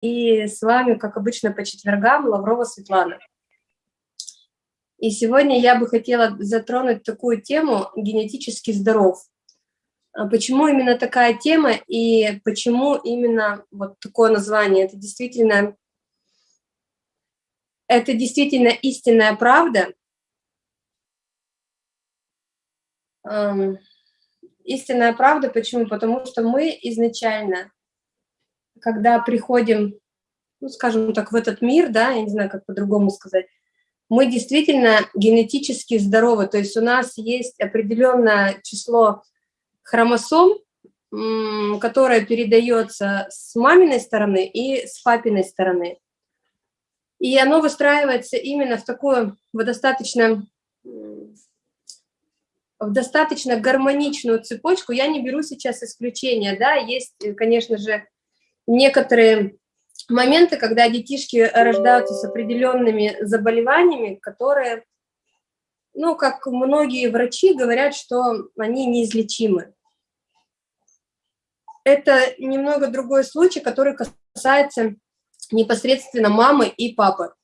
и с вами, как обычно, по четвергам Лаврова Светлана. И сегодня я бы хотела затронуть такую тему «генетически здоров». А почему именно такая тема и почему именно вот такое название? Это действительно, это действительно истинная правда. Истинная правда, почему? Потому что мы изначально когда приходим, ну, скажем так, в этот мир, да, я не знаю, как по-другому сказать, мы действительно генетически здоровы, то есть у нас есть определенное число хромосом, которое передается с маминой стороны и с папиной стороны. И оно выстраивается именно в такую в достаточно, в достаточно гармоничную цепочку. Я не беру сейчас исключения, да, есть, конечно же, некоторые моменты, когда детишки рождаются с определенными заболеваниями, которые, ну, как многие врачи говорят, что они неизлечимы. Это немного другой случай, который касается непосредственно мамы и папы.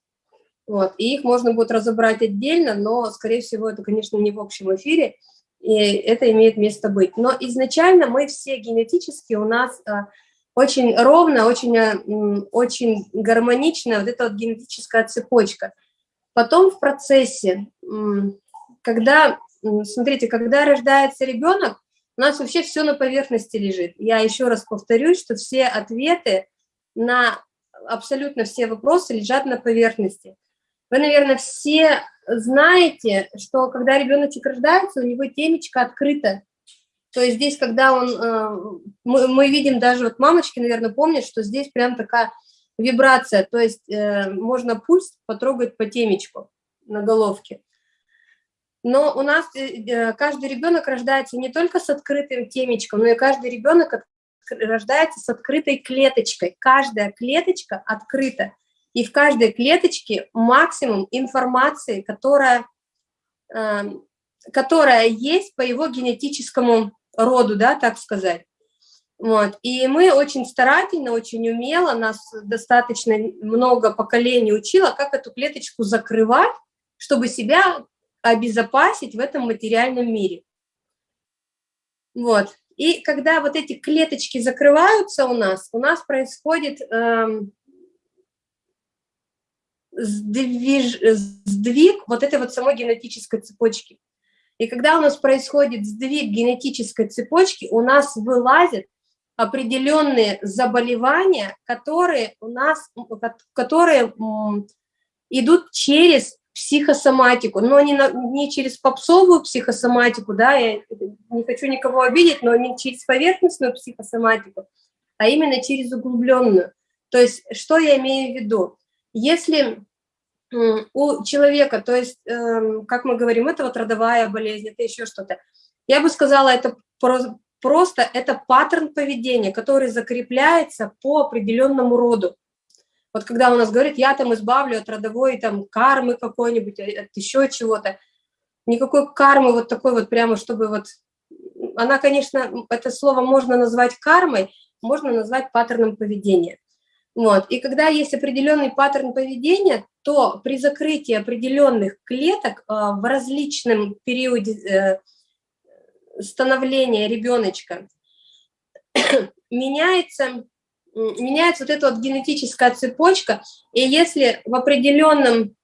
Вот. И их можно будет разобрать отдельно, но, скорее всего, это, конечно, не в общем эфире, и это имеет место быть. Но изначально мы все генетически, у нас а, очень ровно, очень, э, очень гармонично вот эта вот генетическая цепочка. Потом в процессе, когда, смотрите, когда рождается ребенок, у нас вообще все на поверхности лежит. Я еще раз повторюсь, что все ответы на абсолютно все вопросы лежат на поверхности. Вы, наверное, все знаете, что когда ребеночек рождается, у него темечко открыто, то есть здесь, когда он, э, мы, мы видим даже, вот мамочки, наверное, помнят, что здесь прям такая вибрация, то есть э, можно пульс потрогать по темечку на головке. Но у нас э, каждый ребенок рождается не только с открытым темечком, но и каждый ребенок рождается с открытой клеточкой. Каждая клеточка открыта. И в каждой клеточке максимум информации, которая, которая есть по его генетическому роду, да, так сказать. Вот. И мы очень старательно, очень умело, нас достаточно много поколений учило, как эту клеточку закрывать, чтобы себя обезопасить в этом материальном мире. Вот. И когда вот эти клеточки закрываются у нас, у нас происходит эм, сдвиж, сдвиг вот этой вот самой генетической цепочки. И когда у нас происходит сдвиг генетической цепочки, у нас вылазят определенные заболевания, которые у нас, которые идут через психосоматику, но не, на, не через попсовую психосоматику, да, я не хочу никого обидеть, но не через поверхностную психосоматику, а именно через углубленную. То есть, что я имею в виду? Если у человека, то есть, эм, как мы говорим, это вот родовая болезнь, это еще что-то. Я бы сказала, это просто это паттерн поведения, который закрепляется по определенному роду. Вот когда у нас говорит, я там избавлю от родовой там кармы какой-нибудь, от еще чего-то, никакой кармы вот такой вот прямо, чтобы вот... Она, конечно, это слово можно назвать кармой, можно назвать паттерном поведения. Вот. И когда есть определенный паттерн поведения, то при закрытии определенных клеток э, в различном периоде э, становления ребеночка меняется, меняется вот эта вот генетическая цепочка, и если в определенном,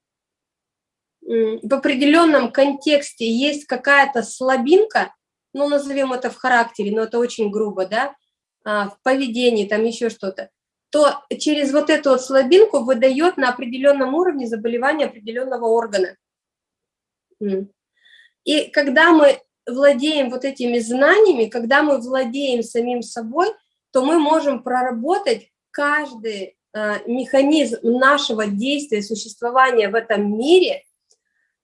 в определенном контексте есть какая-то слабинка, ну, назовем это в характере, но это очень грубо, да, а, в поведении, там еще что-то, то через вот эту вот слабинку выдает на определенном уровне заболевание определенного органа. И когда мы владеем вот этими знаниями, когда мы владеем самим собой, то мы можем проработать каждый э, механизм нашего действия, существования в этом мире,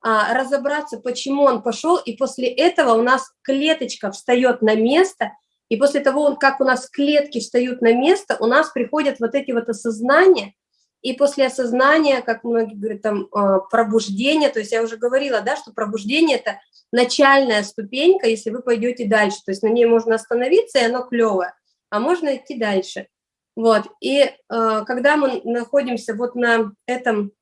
э, разобраться, почему он пошел, и после этого у нас клеточка встает на место – и после того, как у нас клетки встают на место, у нас приходят вот эти вот осознания, и после осознания, как многие говорят, там, а, пробуждение, то есть я уже говорила, да, что пробуждение – это начальная ступенька, если вы пойдете дальше, то есть на ней можно остановиться, и оно клевое, а можно идти дальше. Вот, и э, когда мы находимся вот на этом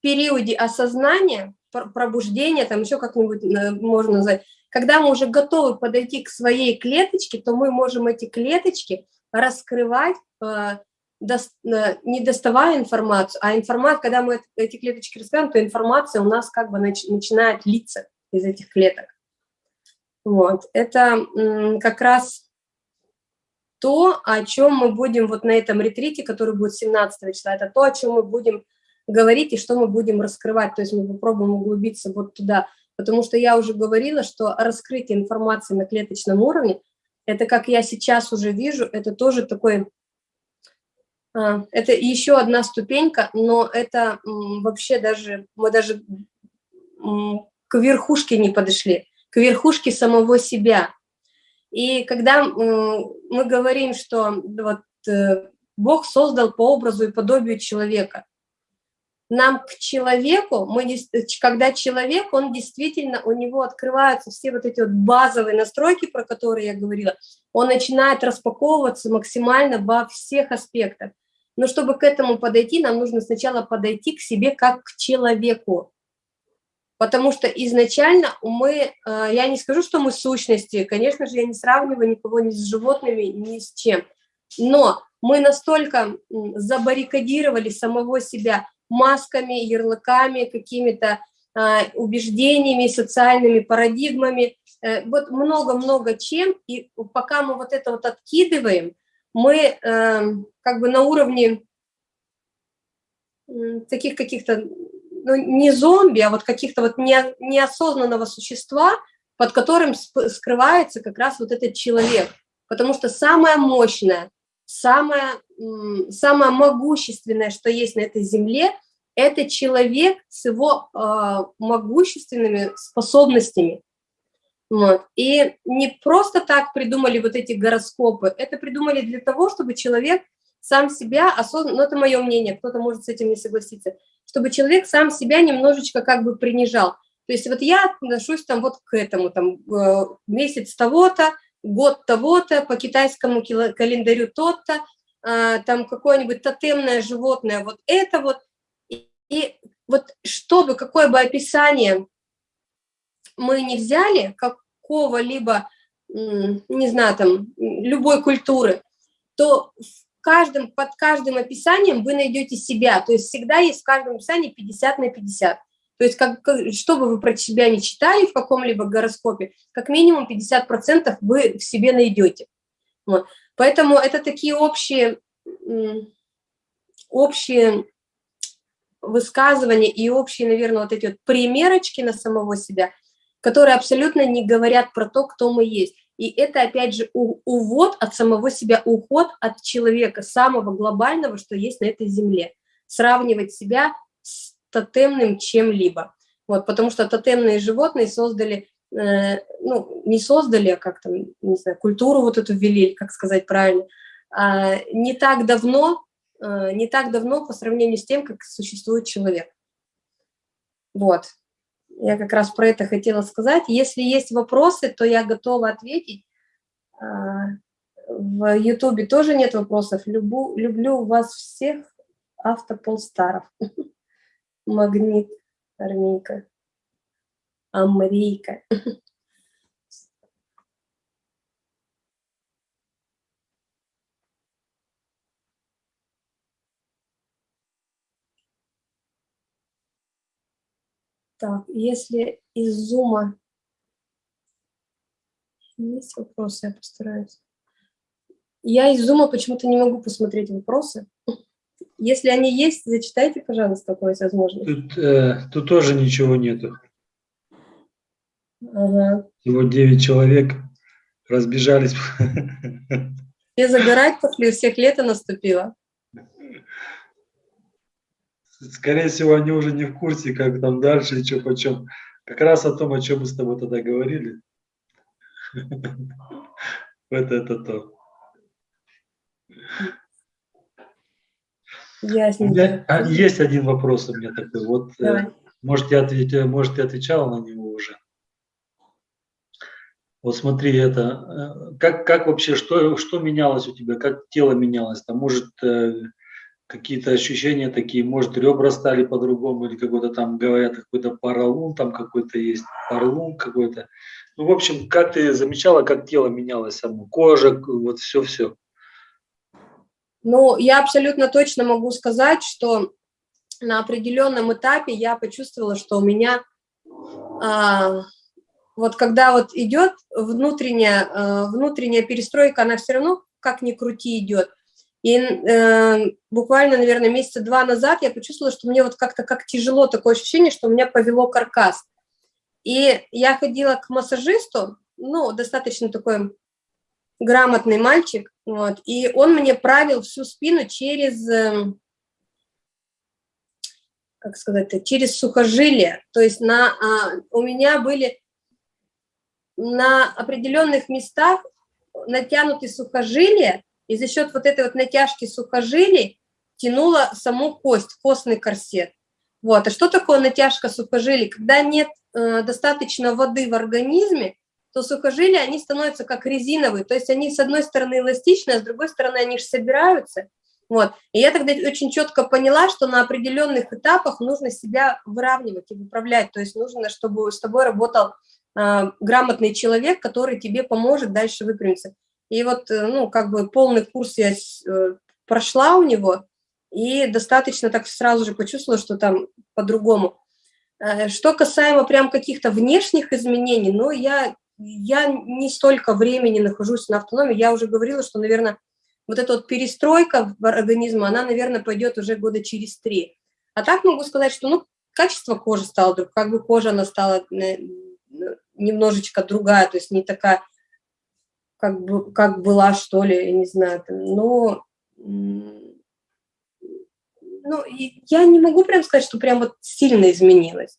периоде осознания, пробуждения, там еще как-нибудь э, можно назвать, когда мы уже готовы подойти к своей клеточке, то мы можем эти клеточки раскрывать, э, не доставая информацию, а информация, когда мы эти клеточки раскрываем, то информация у нас как бы начинает литься из этих клеток. Вот, это как раз то, о чем мы будем вот на этом ретрите, который будет 17 числа, это то, о чем мы будем говорить и что мы будем раскрывать, то есть мы попробуем углубиться вот туда, потому что я уже говорила, что раскрытие информации на клеточном уровне, это как я сейчас уже вижу, это тоже такой, а, это еще одна ступенька, но это вообще даже, мы даже к верхушке не подошли, к верхушке самого себя, и когда мы говорим, что вот э, Бог создал по образу и подобию человека, нам к человеку, мы, когда человек, он действительно, у него открываются все вот эти вот базовые настройки, про которые я говорила, он начинает распаковываться максимально во всех аспектах. Но чтобы к этому подойти, нам нужно сначала подойти к себе как к человеку потому что изначально мы, э, я не скажу, что мы сущности, конечно же, я не сравниваю никого ни с животными, ни с чем, но мы настолько забаррикадировали самого себя масками, ярлыками, какими-то а, убеждениями, социальными парадигмами, э, вот много-много чем, и пока мы вот это вот откидываем, мы э, как бы на уровне таких каких-то ну, не зомби, а вот каких-то вот не, неосознанного существа, под которым скрывается как раз вот этот человек. Потому что самое мощное, самое, самое могущественное, что есть на этой земле, это человек с его э, могущественными способностями. Вот. И не просто так придумали вот эти гороскопы, это придумали для того, чтобы человек сам себя осознанно, ну это мое мнение, кто-то может с этим не согласиться, чтобы человек сам себя немножечко как бы принижал. То есть вот я отношусь там вот к этому, там э, месяц того-то, год того-то, по китайскому календарю тот-то, там какое-нибудь тотемное животное, вот это вот. И, и вот чтобы, какое бы описание мы не взяли, какого-либо, не знаю, там, любой культуры, то в каждым, под каждым описанием вы найдете себя, то есть всегда есть в каждом описании 50 на 50. То есть, как, что бы вы про себя не читали в каком-либо гороскопе, как минимум 50% вы в себе найдете. Вот. Поэтому это такие общие, общие высказывания и общие, наверное, вот эти вот примерочки на самого себя, которые абсолютно не говорят про то, кто мы есть. И это, опять же, увод от самого себя, уход от человека, самого глобального, что есть на этой земле. Сравнивать себя с тотемным чем-либо. Вот, потому что тотемные животные создали, ну, не создали, а как там, не знаю, культуру вот эту ввели, как сказать правильно, э, не так давно, э, не так давно по сравнению с тем, как существует человек. Вот. Я как раз про это хотела сказать. Если есть вопросы, то я готова ответить. А, в Ютубе тоже нет вопросов. Любу, люблю вас всех, автополстаров. Магнит, Армейка, Амрейка. Так, если из зума есть вопросы, я постараюсь. Я из зума почему-то не могу посмотреть вопросы. Если они есть, зачитайте, пожалуйста, какое возможно. Тут, э, тут тоже ничего нету. Ага. Всего 9 человек разбежались. Все загорать пошли, у всех лето наступило скорее всего, они уже не в курсе, как там дальше и что почем. Как раз о том, о чем мы с тобой тогда говорили. Вот это то. Ясненько. А, есть один вопрос у меня такой. Вот, э, может, я ответ, может, ты отвечала на него уже. Вот смотри, это, э, как, как вообще, что, что менялось у тебя, как тело менялось? Там, может, э, какие-то ощущения такие, может, ребра стали по-другому, или какой-то там, говорят, какой-то паралун, там какой-то есть, парлун какой-то. Ну, в общем, как ты замечала, как тело менялось само, кожа, вот все-все? Ну, я абсолютно точно могу сказать, что на определенном этапе я почувствовала, что у меня а, вот когда вот идет внутренняя, а, внутренняя перестройка, она все равно как ни крути идет. И э, буквально, наверное, месяца два назад я почувствовала, что мне вот как-то как тяжело, такое ощущение, что у меня повело каркас. И я ходила к массажисту, ну, достаточно такой грамотный мальчик, вот, и он мне правил всю спину через, эм, как сказать, через сухожилие. То есть на, а, у меня были на определенных местах натянуты сухожилия, и за счет вот этой вот натяжки сухожилий тянула саму кость, костный корсет. Вот. А что такое натяжка сухожилий? Когда нет э, достаточно воды в организме, то сухожилия, они становятся как резиновые, то есть они с одной стороны эластичные, а с другой стороны они же собираются. Вот. И я тогда очень четко поняла, что на определенных этапах нужно себя выравнивать и выправлять, то есть нужно, чтобы с тобой работал грамотный человек, который тебе поможет дальше выпрямиться. И вот, э, ну, как бы полный курс я э, прошла у него, и достаточно так сразу же почувствовала, что там по-другому. Э, что касаемо прям каких-то внешних изменений, ну, я я не столько времени нахожусь на автономии, я уже говорила, что, наверное, вот эта вот перестройка организма, она, наверное, пойдет уже года через три. А так могу сказать, что, ну, качество кожи стало, как бы кожа, она стала немножечко другая, то есть не такая, как, бы, как была, что ли, я не знаю, но, ну, я не могу прям сказать, что прям вот сильно изменилось.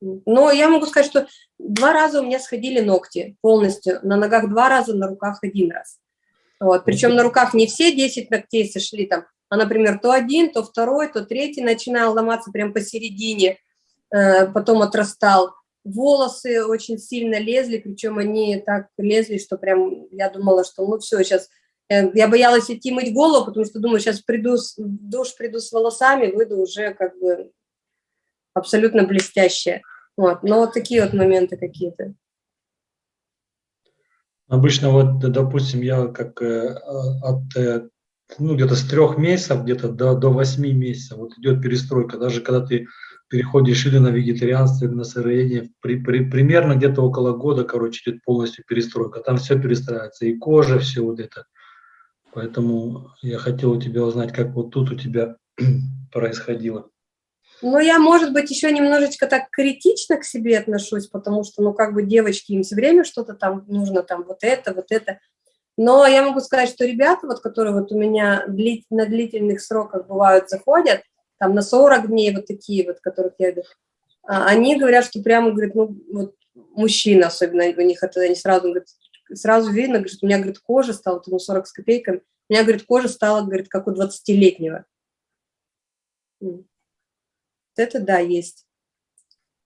Но я могу сказать, что два раза у меня сходили ногти полностью, на ногах два раза, на руках один раз. Вот. Причем на руках не все 10 ногтей сошли там, а, например, то один, то второй, то третий начинал ломаться прям посередине, потом отрастал. Волосы очень сильно лезли, причем они так лезли, что прям я думала, что ну все, сейчас э, я боялась идти мыть голову, потому что думаю, сейчас приду в душ, приду с волосами, выйду уже как бы абсолютно блестящая. Вот. Но вот такие вот моменты какие-то. Обычно вот, допустим, я как э, от э, ну, где-то с трех месяцев, где-то до, до 8 месяцев, вот идет перестройка, даже когда ты переходишь или на вегетарианство, или на сыроедение, при, при, примерно где-то около года, короче, идет полностью перестройка, там все перестраивается, и кожа, все вот это. Поэтому я хотел у тебя узнать, как вот тут у тебя происходило. Ну, я, может быть, еще немножечко так критично к себе отношусь, потому что, ну, как бы девочки, им все время что-то там нужно, там, вот это, вот это. Но я могу сказать, что ребята, вот, которые вот у меня на длительных сроках бывают, заходят, там, на 40 дней, вот такие вот, которых я а, они говорят, что прямо, говорят, ну, вот, мужчина особенно, у них это, они сразу, говорят, сразу видно, говорит, у меня, говорит, кожа стала, ну, 40 с копейками, у меня, говорит, кожа стала, говорит, как у 20-летнего это да, есть.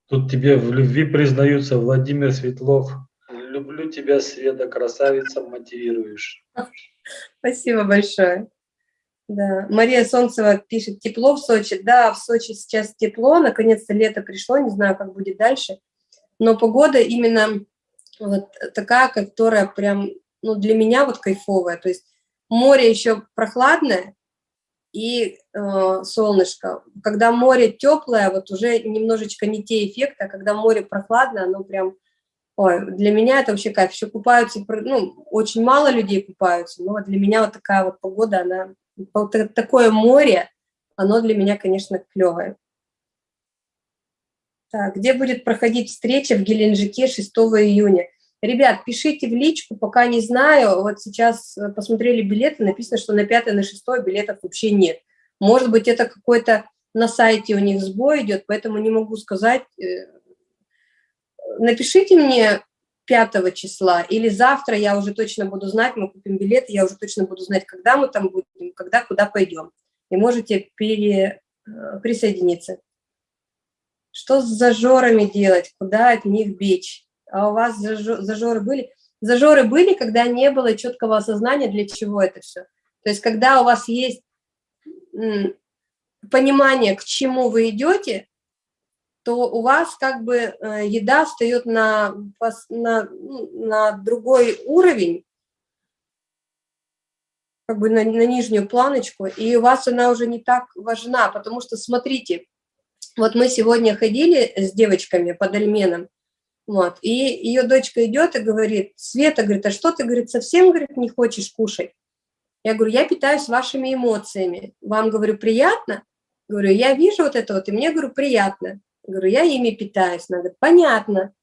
Тут тебе в любви признаются Владимир Светлов. Люблю тебя, Света, красавица, мотивируешь. Спасибо большое. Да. Мария Солнцева пишет, тепло в Сочи. Да, в Сочи сейчас тепло, наконец-то лето пришло, не знаю, как будет дальше. Но погода именно вот такая, которая прям, ну, для меня вот кайфовая. То есть море еще прохладное, и э, солнышко. Когда море теплое, вот уже немножечко не те эффекты, а когда море прохладное, оно прям, ой, для меня это вообще кайф. Еще купаются, ну, очень мало людей купаются, но для меня вот такая вот погода, она, такое море, оно для меня, конечно, клевое. Так, где будет проходить встреча в Геленджике 6 июня? Ребят, пишите в личку, пока не знаю. Вот сейчас э, посмотрели билеты, написано, что на 5 на 6 билетов вообще нет. Может быть, это какой-то на сайте у них сбой идет, поэтому не могу сказать. Э, напишите мне 5 числа или завтра я уже точно буду знать, мы купим билеты, я уже точно буду знать, когда мы там будем, когда, куда пойдем. И можете пере, э, присоединиться. что с зажорами делать, куда от них бечь. А у вас зажоры были? Зажоры были, когда не было четкого осознания, для чего это все. То есть когда у вас есть понимание, к чему вы идете, то у вас как бы э, еда встает на, на, ну, на другой уровень, как бы на, на нижнюю планочку, и у вас она уже не так важна, потому что, смотрите, вот мы сегодня ходили с девочками под Альменом, вот, и ее дочка идет и говорит, Света, говорит, а что ты, говорит, совсем, говорит, не хочешь кушать? Я говорю, я питаюсь вашими эмоциями. Вам, говорю, приятно? Говорю, я вижу вот это вот, и мне, говорю, приятно. Говорю, я ими питаюсь. Она говорит, понятно.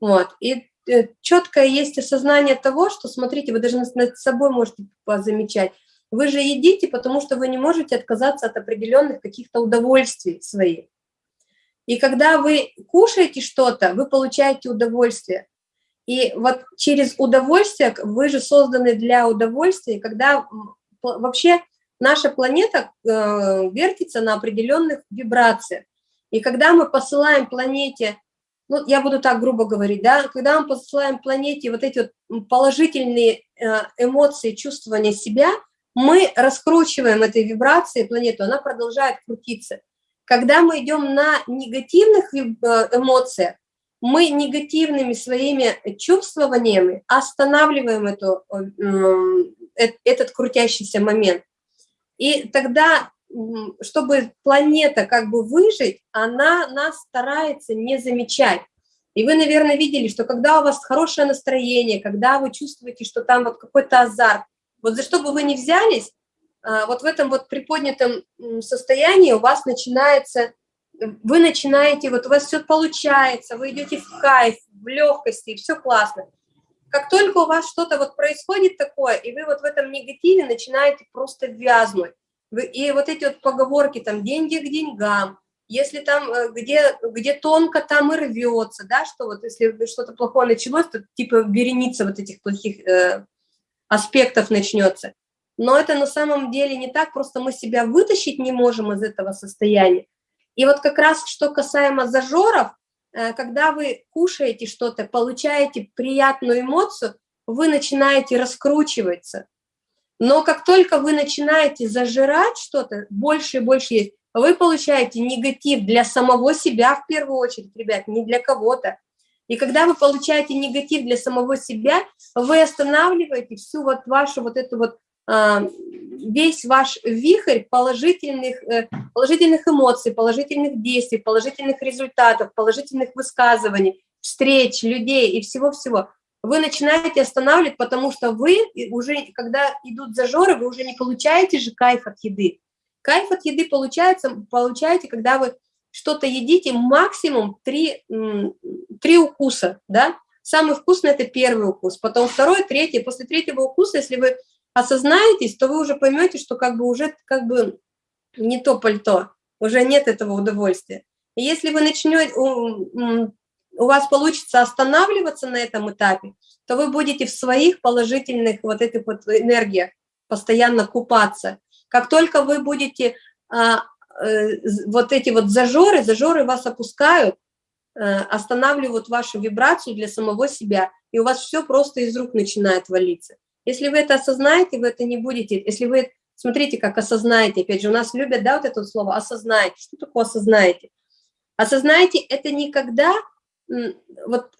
Вот, и э, четкое есть осознание того, что, смотрите, вы даже над собой можете замечать. Вы же едите, потому что вы не можете отказаться от определенных каких-то удовольствий своих. И когда вы кушаете что-то, вы получаете удовольствие. И вот через удовольствие, вы же созданы для удовольствия, когда вообще наша планета э, вертится на определенных вибрациях. И когда мы посылаем планете, ну, я буду так грубо говорить, да, когда мы посылаем планете вот эти вот положительные э, эмоции, чувствования себя, мы раскручиваем этой вибрации планету, она продолжает крутиться. Когда мы идем на негативных э, эмоциях, мы негативными своими чувствованиями останавливаем эту, э, этот крутящийся момент. И тогда, чтобы планета как бы выжить, она нас старается не замечать. И вы, наверное, видели, что когда у вас хорошее настроение, когда вы чувствуете, что там вот какой-то азарт, вот за что бы вы ни взялись, а, вот в этом вот приподнятом состоянии у вас начинается вы начинаете, вот у вас все получается, вы идете в кайф, в легкости, и все классно. Как только у вас что-то вот происходит такое, и вы вот в этом негативе начинаете просто вязнуть, и вот эти вот поговорки, там, деньги к деньгам, если там, э, где, где тонко, там и рвется, да, что вот если что-то плохое началось, то типа вереница вот этих плохих э, аспектов начнется. Но это на самом деле не так, просто мы себя вытащить не можем из этого состояния. И вот как раз что касаемо зажоров, э, когда вы кушаете что-то, получаете приятную эмоцию, вы начинаете раскручиваться. Но как только вы начинаете зажирать что-то, больше и больше есть, вы получаете негатив для самого себя в первую очередь, ребят, не для кого-то. И когда вы получаете негатив для самого себя, вы останавливаете всю вот вашу вот эту вот а, весь ваш вихрь положительных, э, положительных эмоций, положительных действий, положительных результатов, положительных высказываний, встреч, людей и всего-всего, вы начинаете останавливать, потому что вы уже, когда идут зажоры, вы уже не получаете же кайф от еды. Кайф от еды получается, получаете, когда вы что-то едите максимум 3, 3 укуса, да? Самый вкусный – это первый укус, потом второй, третий. После третьего укуса, если вы осознаетесь, то вы уже поймете, что как бы уже как бы не то пальто, уже нет этого удовольствия. И если вы начнете, у, вас получится останавливаться на этом этапе, то вы будете в своих положительных вот этих вот энергиях постоянно купаться. Как только вы будете а, э, вот эти вот зажоры, зажоры вас опускают, э, останавливают вашу вибрацию для самого себя, и у вас все просто из рук начинает валиться. Если вы это осознаете, вы это не будете, если вы, смотрите, как осознаете, опять же, у нас любят, да, вот это слово «осознаете». Что такое «осознаете»? Осознаете – это никогда, вот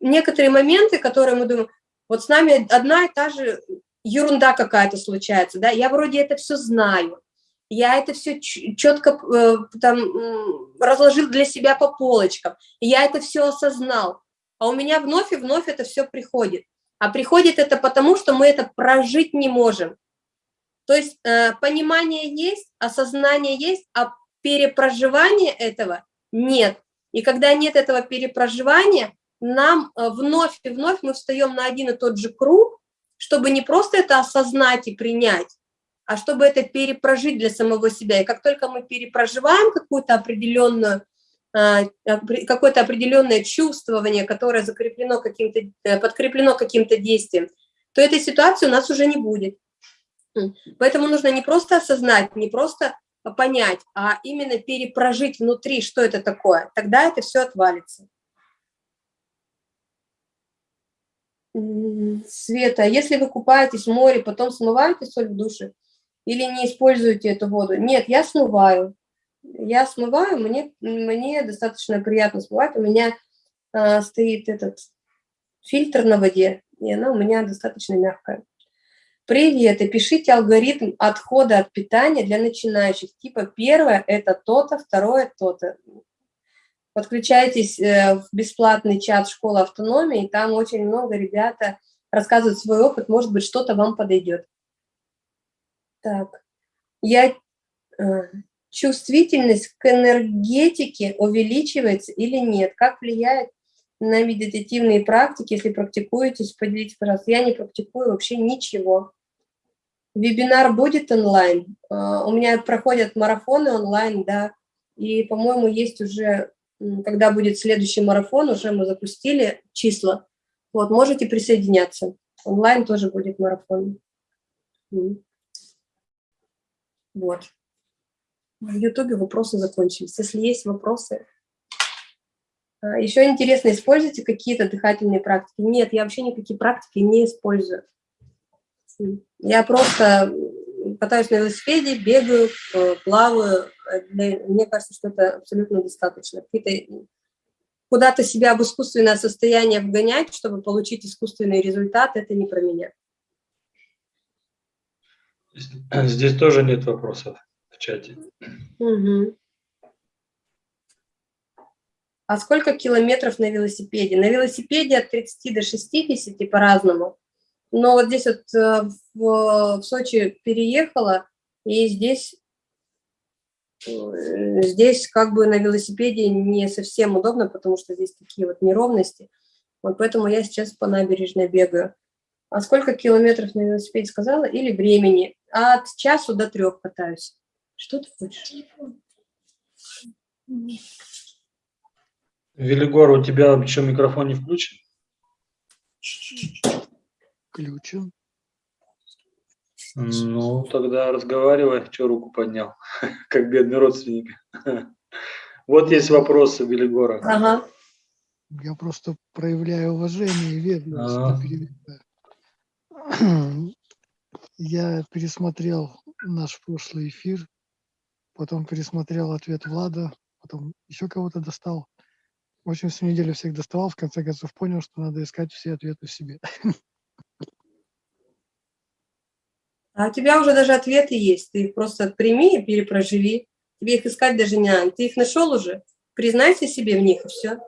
некоторые моменты, которые мы думаем, вот с нами одна и та же ерунда какая-то случается, да, я вроде это все знаю, я это все четко э, там разложил для себя по полочкам, я это все осознал, а у меня вновь и вновь это все приходит. А приходит это потому, что мы это прожить не можем. То есть э, понимание есть, осознание есть, а перепроживания этого нет. И когда нет этого перепроживания, нам э, вновь и вновь мы встаем на один и тот же круг, чтобы не просто это осознать и принять, а чтобы это перепрожить для самого себя. И как только мы перепроживаем какую-то определенную а, какое-то определенное чувствование, которое закреплено каким-то, э, подкреплено каким-то действием, то этой ситуации у нас уже не будет. Поэтому нужно не просто осознать, не просто понять, а именно перепрожить внутри, что это такое, тогда это все отвалится. Света, если вы купаетесь в море, потом смываете соль в душе или не используете эту воду? Нет, я смываю. Я смываю, мне, мне достаточно приятно смывать. У меня э, стоит этот фильтр на воде, и она у меня достаточно мягкая. Привет, и пишите алгоритм отхода от питания для начинающих. Типа первое – это то-то, второе – то-то. Подключайтесь э, в бесплатный чат «Школа автономии», там очень много ребята рассказывают свой опыт, может быть, что-то вам подойдет. Так, я... Э, чувствительность к энергетике увеличивается или нет? Как влияет на медитативные практики, если практикуетесь, поделитесь, пожалуйста. Я не практикую вообще ничего. Вебинар будет онлайн. А, у меня проходят марафоны онлайн, да, и, по-моему, есть уже, когда будет следующий марафон, уже мы запустили числа. Вот, можете присоединяться. Онлайн тоже будет марафон. Вот. В Ютубе вопросы закончились. Если есть вопросы, а, еще интересно, используете какие-то дыхательные практики? Нет, я вообще никакие практики не использую. Я просто катаюсь на велосипеде, бегаю, э, плаваю. Мне кажется, что это абсолютно достаточно. Куда-то себя в искусственное состояние вгонять, чтобы получить искусственный результат, это не про меня. Здесь тоже нет вопросов в чате. Угу. А сколько километров на велосипеде? На велосипеде от 30 до 60 по-разному. Но вот здесь вот э, в, в Сочи переехала, и здесь, э, здесь как бы на велосипеде не совсем удобно, потому что здесь такие вот неровности. Вот поэтому я сейчас по набережной бегаю. А сколько километров на велосипеде сказала? Или времени? От часу до трех катаюсь. Что ты хочешь? Велигор, у тебя еще микрофон не включен? Включен. Ну, тогда разговаривай, что руку поднял, как бедный родственник. Вот есть вопросы Велигора. Ага. Я просто проявляю уважение и ведомость. Ага. Я пересмотрел наш прошлый эфир, потом пересмотрел ответ Влада, потом еще кого-то достал. В общем, всю неделю всех доставал, в конце концов понял, что надо искать все ответы в себе. А у тебя уже даже ответы есть. Ты их просто прими и перепроживи. Тебе их искать даже не надо. Ты их нашел уже. Признайся себе в них, и все.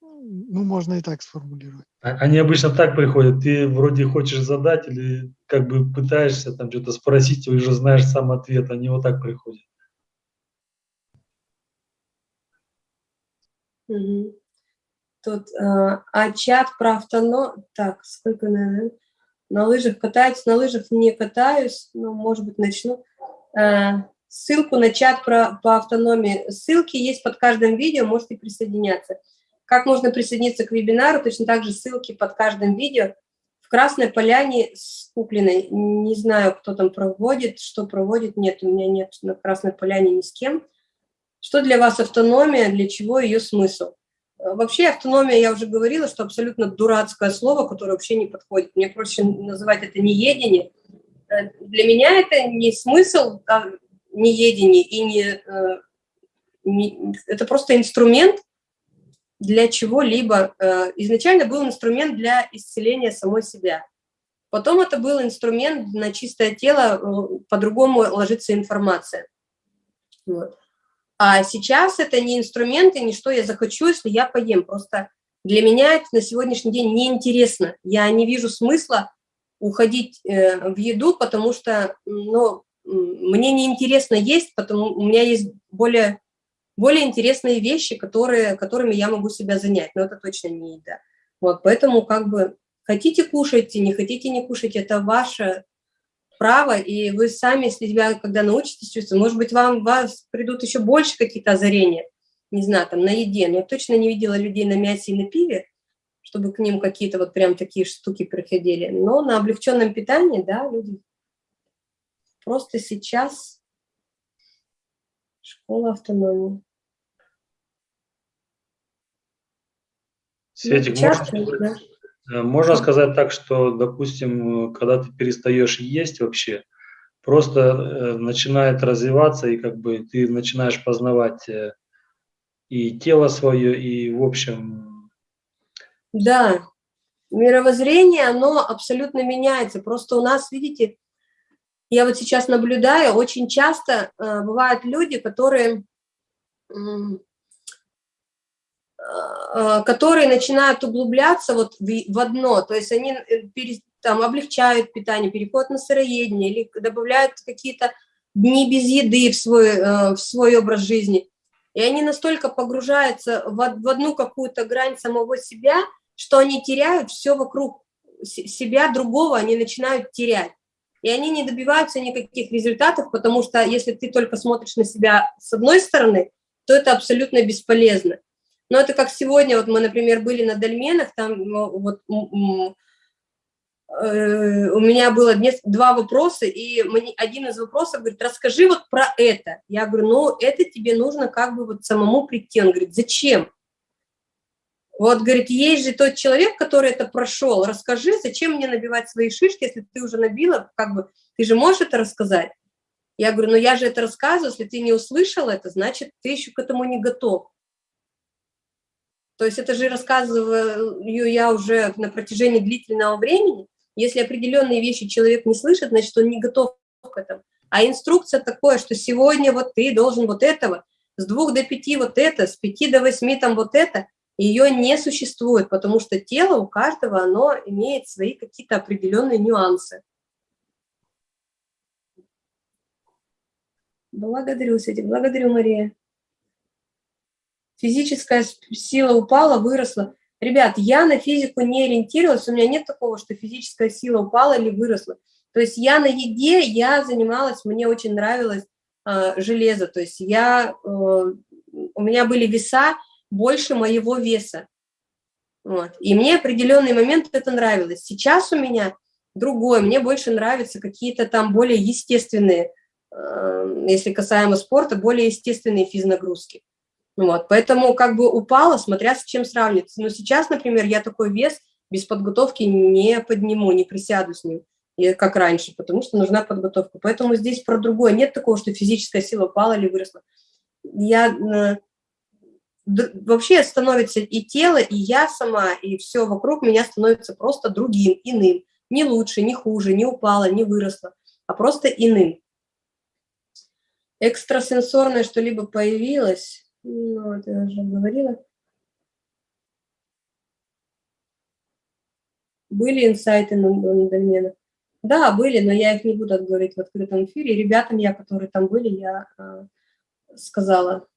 Ну, можно и так сформулировать. А, они обычно так приходят. Ты вроде хочешь задать или как бы пытаешься там что-то спросить, и уже знаешь сам ответ. Они вот так приходят. Угу. Тут, а, а чат про автоном... Так, сколько, наверное, на лыжах катаюсь, на лыжах не катаюсь, но, может быть, начну. А, ссылку на чат про, по автономии. Ссылки есть под каждым видео, можете присоединяться. Как можно присоединиться к вебинару? Точно так же ссылки под каждым видео. В Красной Поляне с Куклиной. Не знаю, кто там проводит, что проводит. Нет, у меня нет на Красной Поляне ни с кем. Что для вас автономия, для чего ее смысл? Э, вообще автономия, я уже говорила, что абсолютно дурацкое слово, которое вообще не подходит. Мне проще называть это неедение. Э, для меня это не смысл а неедение, и не, э, не, это просто инструмент для чего-либо. Изначально был инструмент для исцеления самой себя. Потом это был инструмент на чистое тело, по-другому ложится информация. Вот. А сейчас это не инструменты, не что я захочу, если я поем. Просто для меня это на сегодняшний день неинтересно. Я не вижу смысла уходить э, в еду, потому что ну, мне неинтересно есть, потому у меня есть более, более интересные вещи, которые, которыми я могу себя занять, но это точно не еда. Вот, поэтому как бы хотите кушайте, не хотите не кушать, это ваше право, и вы сами, если себя, когда научитесь чувствовать, может быть, вам вас придут еще больше какие-то озарения, не знаю, там, на еде, но я точно не видела людей на мясе и на пиве, чтобы к ним какие-то вот прям такие штуки приходили, но на облегченном питании, да, люди просто сейчас школа автономии. Светик, ну, часто, да. Э, можно сказать так, что, допустим, когда ты перестаешь есть вообще, просто э, начинает развиваться, и как бы ты начинаешь познавать э, и тело свое, и в общем... Да, мировоззрение, оно абсолютно меняется. Просто у нас, видите, я вот сейчас наблюдаю, очень часто э, бывают люди, которые, э, которые начинают углубляться вот в, в одно, то есть они пере, там, облегчают питание, переход на сыроедение или добавляют какие-то дни без еды в свой, э, в свой образ жизни. И они настолько погружаются в, в одну какую-то грань самого себя, что они теряют все вокруг себя, другого они начинают терять. И они не добиваются никаких результатов, потому что если ты только смотришь на себя с одной стороны, то это абсолютно бесполезно. Но это как сегодня, вот мы, например, были на Дольменах, там ну, вот Э, у меня было два вопроса, и один из вопросов говорит, расскажи вот про это. Я говорю, ну, это тебе нужно как бы вот самому прийти. Он говорит, зачем? Вот, говорит, есть же тот человек, который это прошел, расскажи, зачем мне набивать свои шишки, если ты уже набила, как бы, ты же можешь это рассказать? Я говорю, ну я же это рассказываю, если ты не услышал это, значит, ты еще к этому не готов. То есть это же рассказываю я уже на протяжении длительного времени, если определенные вещи человек не слышит, значит, он не готов к этому. А инструкция такое, что сегодня вот ты должен вот этого, с двух до пяти вот это, с пяти до восьми там вот это, ее не существует, потому что тело у каждого, оно имеет свои какие-то определенные нюансы. Благодарю, Светик, благодарю, Мария. Физическая сила упала, выросла. Ребят, я на физику не ориентировалась, у меня нет такого, что физическая сила упала или выросла. То есть я на еде, я занималась, мне очень нравилось э, железо, то есть я, э, у меня были веса больше моего веса. Вот. И мне определенный момент это нравилось. Сейчас у меня другое, мне больше нравятся какие-то там более естественные, э, если касаемо спорта, более естественные физнагрузки. Вот, поэтому как бы упала, смотря с чем сравнивать. Но сейчас, например, я такой вес без подготовки не подниму, не присяду с ним, как раньше, потому что нужна подготовка. Поэтому здесь про другое. Нет такого, что физическая сила упала или выросла. Я э, вообще становится и тело, и я сама, и все вокруг меня становится просто другим, иным. Не лучше, не хуже, не упала, не выросла, а просто иным. Экстрасенсорное что-либо появилось, ну, вот я уже говорила. Были инсайты на, на доменах? Да, были, но я их не буду говорить в открытом эфире. Ребятам я, которые там были, я э, сказала.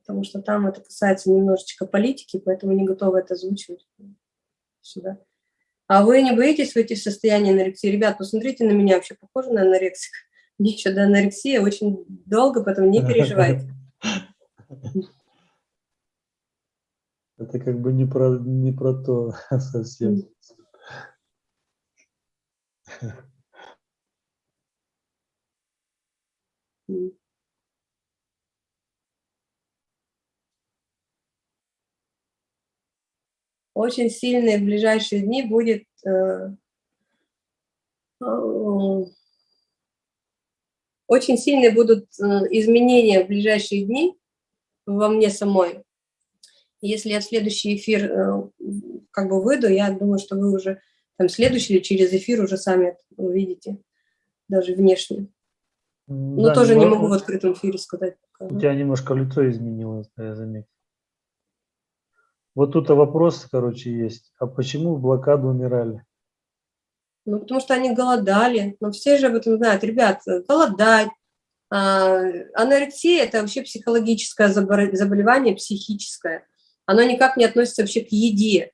Потому что там это касается немножечко политики, поэтому не готова это озвучивать сюда. А вы не боитесь выйти в состояние анорексии? Ребят, посмотрите на меня, вообще похоже на анорексика. Мне еще до анорексии очень долго, поэтому не переживайте. Это как бы не про, не про то совсем. Очень сильные в ближайшие дни будет э, очень сильные будут изменения в ближайшие дни во мне самой. Если я в следующий эфир э, как бы выйду, я думаю, что вы уже там следующий или через эфир уже сами увидите, даже внешне. Но да, тоже не могу в открытом эфире сказать. У тебя немножко лицо изменилось, я заметил. Вот тут вопрос, короче, есть. А почему в блокаду умирали? Ну, потому что они голодали. Но все же об этом знают. Ребят, голодать. А, анорексия – это вообще психологическое заболевание, психическое. Оно никак не относится вообще к еде.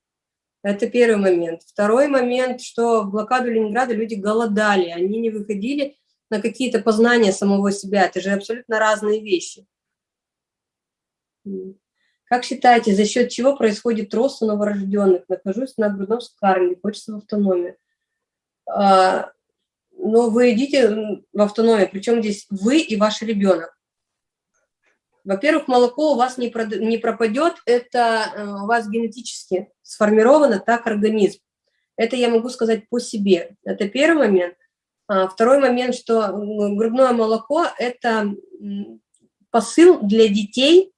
Это первый момент. Второй момент, что в блокаду Ленинграда люди голодали, они не выходили на какие-то познания самого себя. Это же абсолютно разные вещи. Как считаете, за счет чего происходит рост у новорожденных? Нахожусь на грудном скармливании, хочется в автономию. А, но вы идите в автономию, причем здесь вы и ваш ребенок. Во-первых, молоко у вас не, не пропадет, это э, у вас генетически сформировано так организм. Это я могу сказать по себе. Это первый момент. А второй момент, что грудное молоко – это посыл для детей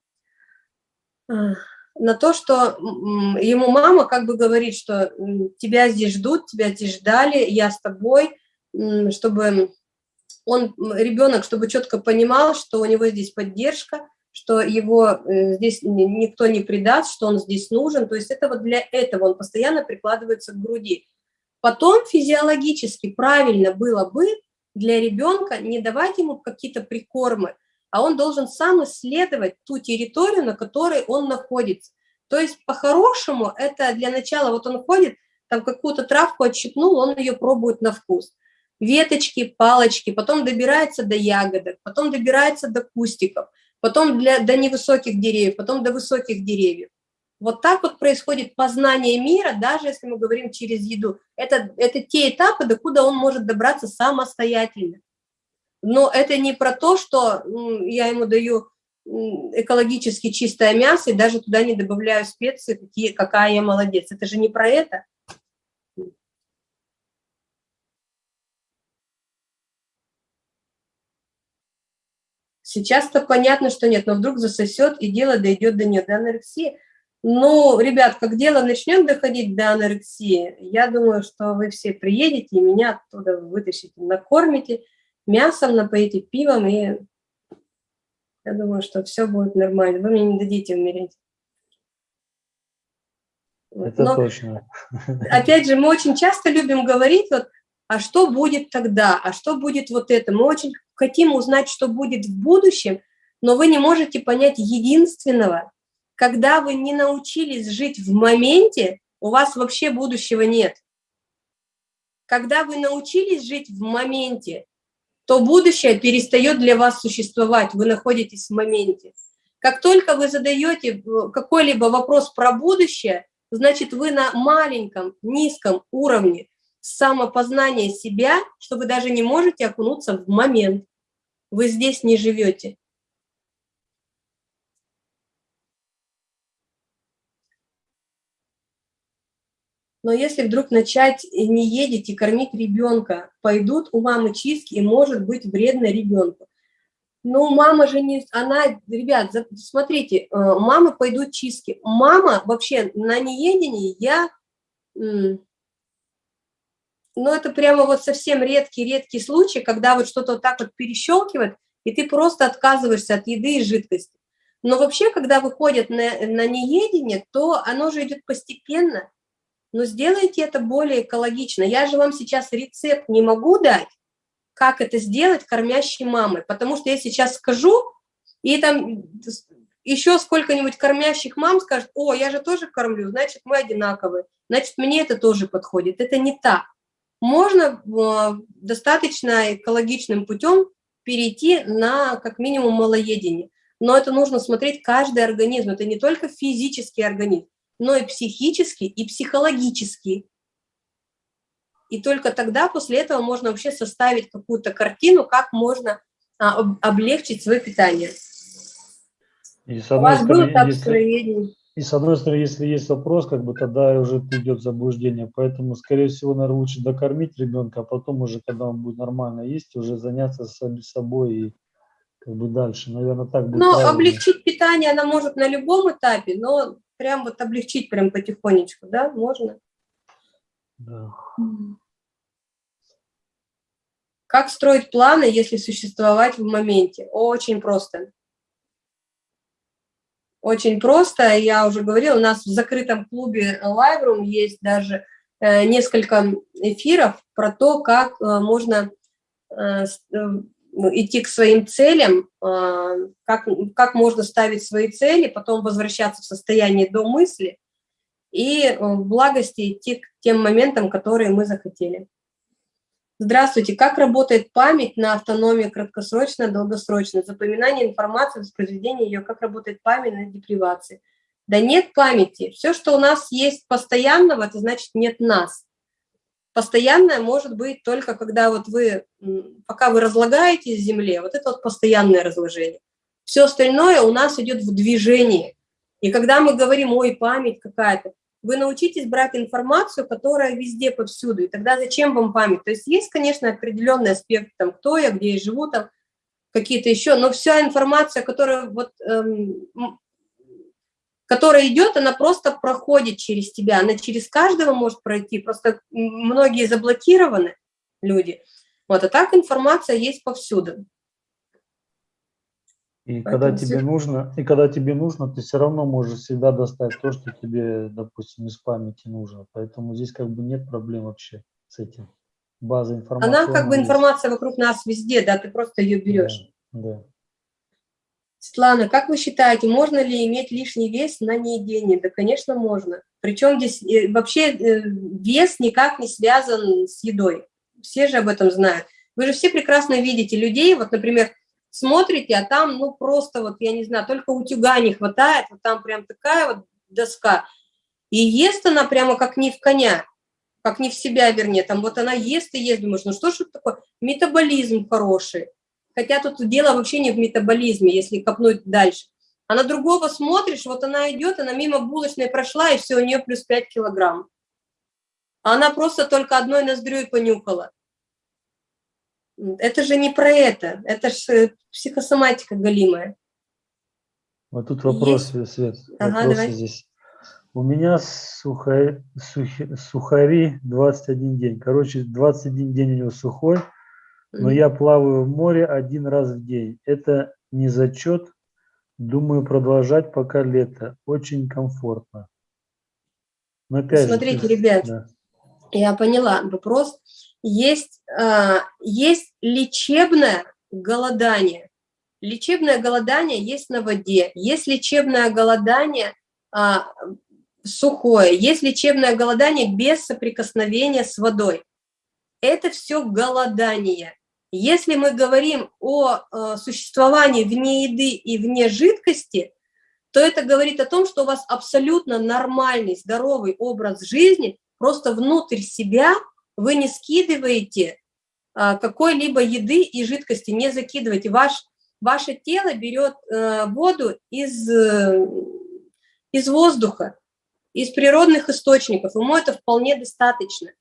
а, на то, что ему мама как бы говорит, что тебя здесь ждут, тебя здесь ждали, я с тобой, чтобы он, ребенок, чтобы четко понимал, что у него здесь поддержка, что его э, здесь никто не предаст, что он здесь нужен. То есть это вот для этого он постоянно прикладывается к груди. Потом физиологически правильно было бы для ребенка не давать ему какие-то прикормы, а он должен сам исследовать ту территорию, на которой он находится. То есть по-хорошему это для начала, вот он ходит, там какую-то травку отщипнул, он ее пробует на вкус. Веточки, палочки, потом добирается до ягодок, потом добирается до кустиков – потом для, до невысоких деревьев, потом до высоких деревьев. Вот так вот происходит познание мира, даже если мы говорим через еду. Это, это те этапы, до куда он может добраться самостоятельно. Но это не про то, что я ему даю экологически чистое мясо и даже туда не добавляю специи, какие, какая я молодец. Это же не про это. Сейчас-то понятно, что нет, но вдруг засосет, и дело дойдет до нее, до анорексии. Ну, ребят, как дело начнет доходить до анорексии, я думаю, что вы все приедете и меня оттуда вытащите, накормите мясом, напоите пивом, и я думаю, что все будет нормально. Вы мне не дадите умереть. Это Но, точно. Опять же, мы очень часто любим говорить, вот, а что будет тогда, а что будет вот это. Мы очень хотим узнать, что будет в будущем, но вы не можете понять единственного. Когда вы не научились жить в моменте, у вас вообще будущего нет. Когда вы научились жить в моменте, то будущее перестает для вас существовать, вы находитесь в моменте. Как только вы задаете э, какой-либо вопрос про будущее, значит, вы на маленьком, низком уровне самопознания себя, что вы даже не можете окунуться в момент. Вы здесь не живете. Но если вдруг начать не едете и кормить ребенка, пойдут у мамы чистки и может быть вредно ребенку. Ну, мама же не... Она, ребят, смотрите, э, мамы пойдут чистки. Мама вообще на неедении я но это прямо вот совсем редкий-редкий случай, когда вот что-то вот так вот перещелкивает, и ты просто отказываешься от еды и жидкости. Но вообще, когда выходят на, на неедение, то оно же идет постепенно. Но сделайте это более экологично. Я же вам сейчас рецепт не могу дать, как это сделать кормящей мамой, потому что я сейчас скажу, и там еще сколько-нибудь кормящих мам скажут, о, я же тоже кормлю, значит, мы одинаковые, значит, мне это тоже подходит. Это не так можно э, достаточно экологичным путем перейти на как минимум малоедение. Но это нужно смотреть каждый организм. Это не только физический организм, но и психический, и психологический. И только тогда, после этого, можно вообще составить какую-то картину, как можно а, облегчить свое питание. И, У вас было так если... И с одной стороны, если есть вопрос, как бы тогда уже идет заблуждение. Поэтому, скорее всего, наверное, лучше докормить ребенка, а потом уже, когда он будет нормально есть, уже заняться собой и как бы дальше. Наверное, так будет. Ну, облегчить питание она может на любом этапе, но прям вот облегчить прям потихонечку, да, можно. Да. Как строить планы, если существовать в моменте? Очень просто. Очень просто, я уже говорила, у нас в закрытом клубе Live Room есть даже э, несколько эфиров про то, как э, можно э, идти к своим целям, как, как можно ставить свои цели, потом возвращаться в состояние до мысли и в благости идти к тем моментам, которые мы захотели. Здравствуйте. Как работает память на автономии краткосрочно, долгосрочно? Запоминание информации, воспроизведение ее. Как работает память на депривации? Да нет памяти. Все, что у нас есть постоянного, это значит нет нас. Постоянное может быть только когда вот вы, пока вы разлагаетесь в земле, вот это вот постоянное разложение. Все остальное у нас идет в движении. И когда мы говорим, ой, память какая-то, вы научитесь брать информацию, которая везде, повсюду, и тогда зачем вам память? То есть есть, конечно, определенный аспект, там, кто я, где я живу, там, какие-то еще, но вся информация, которая вот эм, которая идет, она просто проходит через тебя, она через каждого может пройти, просто многие заблокированы люди. Вот, а так информация есть повсюду. И когда тебе нужно, и когда тебе нужно, ты все равно можешь всегда достать то, что тебе, допустим, из памяти нужно. Поэтому здесь как бы нет проблем вообще с этим. База информации. Она как бы информация вокруг нас везде, да, ты просто ее берешь. Да, да. Светлана, как вы считаете, можно ли иметь лишний вес на неедении? Да, конечно, можно. Причем здесь э, вообще э, вес никак не связан с едой. Все же об этом знают. Вы же все прекрасно видите людей, вот, например, смотрите, а там, ну, просто вот, я не знаю, только утюга не хватает, вот там прям такая вот доска. И ест она прямо как не в коня, как не в себя, вернее, там вот она ест и ест, думаешь, ну что ж это такое? Метаболизм хороший. Хотя тут дело вообще не в метаболизме, если копнуть дальше. А на другого смотришь, вот она идет, она мимо булочной прошла, и все, у нее плюс 5 килограмм. А она просто только одной ноздрёй понюхала. Это же не про это, это же психосоматика голимая. Вот тут вопрос, Есть? Свет, ага, давай. здесь. У меня сухари, сухи, сухари 21 день. Короче, 21 день у него сухой, но я плаваю в море один раз в день. Это не зачет. Думаю продолжать пока лето. Очень комфортно. Но опять Смотрите, же, ребят, да. я поняла вопрос. Есть, э, есть лечебное голодание. Лечебное голодание есть на воде. Есть лечебное голодание э, сухое. Есть лечебное голодание без соприкосновения с водой. Это все голодание. Если мы говорим о э, существовании вне еды и вне жидкости, то это говорит о том, что у вас абсолютно нормальный, здоровый образ жизни, просто внутрь себя вы не скидываете э, какой-либо еды и жидкости, не закидываете. Ваш, ваше тело берет э, воду из, из воздуха, из природных источников, ему это вполне достаточно.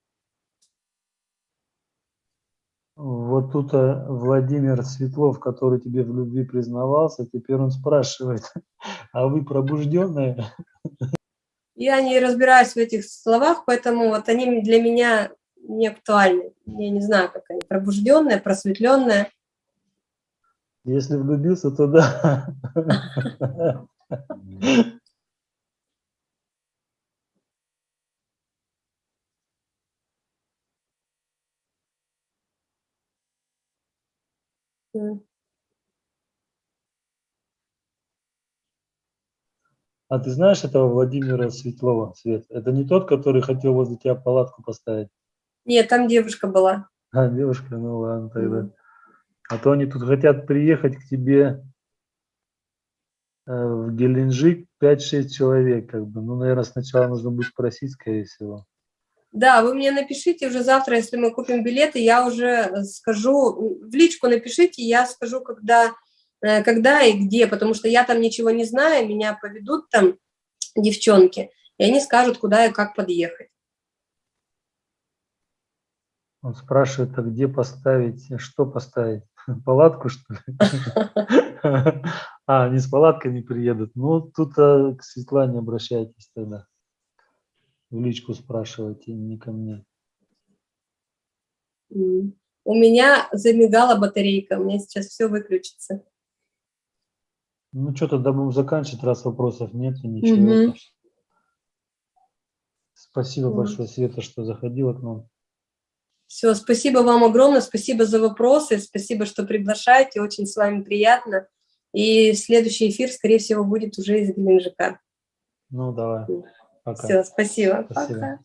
Вот тут э, Владимир Светлов, который тебе в любви признавался, теперь он спрашивает, а вы пробужденные? Я не разбираюсь в этих словах, поэтому вот они для меня не актуальны. Я не знаю, как они, пробужденные, просветленные. Если влюбился, то да. А ты знаешь этого Владимира Светлова, Свет? Это не тот, который хотел возле тебя палатку поставить? Нет, там девушка была. А, девушка, ну ладно тогда. Mm. А то они тут хотят приехать к тебе э, в Геленджик 5-6 человек, как бы. Ну, наверное, сначала нужно будет спросить, скорее всего. Да, вы мне напишите уже завтра, если мы купим билеты, я уже э, скажу, в личку напишите, я скажу, когда, э, когда и где, потому что я там ничего не знаю, меня поведут там девчонки, и они скажут, куда и как подъехать. Он спрашивает, а где поставить, что поставить? Палатку, что ли? А, они с палаткой не приедут. Ну, тут э, к Светлане обращайтесь тогда в личку спрашивайте, не ко мне. У меня замигала батарейка, у меня сейчас все выключится. Ну что, тогда будем заканчивать, раз вопросов нет и ничего. Угу. Спасибо угу. большое, Света, что заходила к нам. Все, спасибо вам огромное, спасибо за вопросы, спасибо, что приглашаете, очень с вами приятно. И следующий эфир, скорее всего, будет уже из Геленджика. Ну, давай. Пока. Все, спасибо. спасибо. Пока.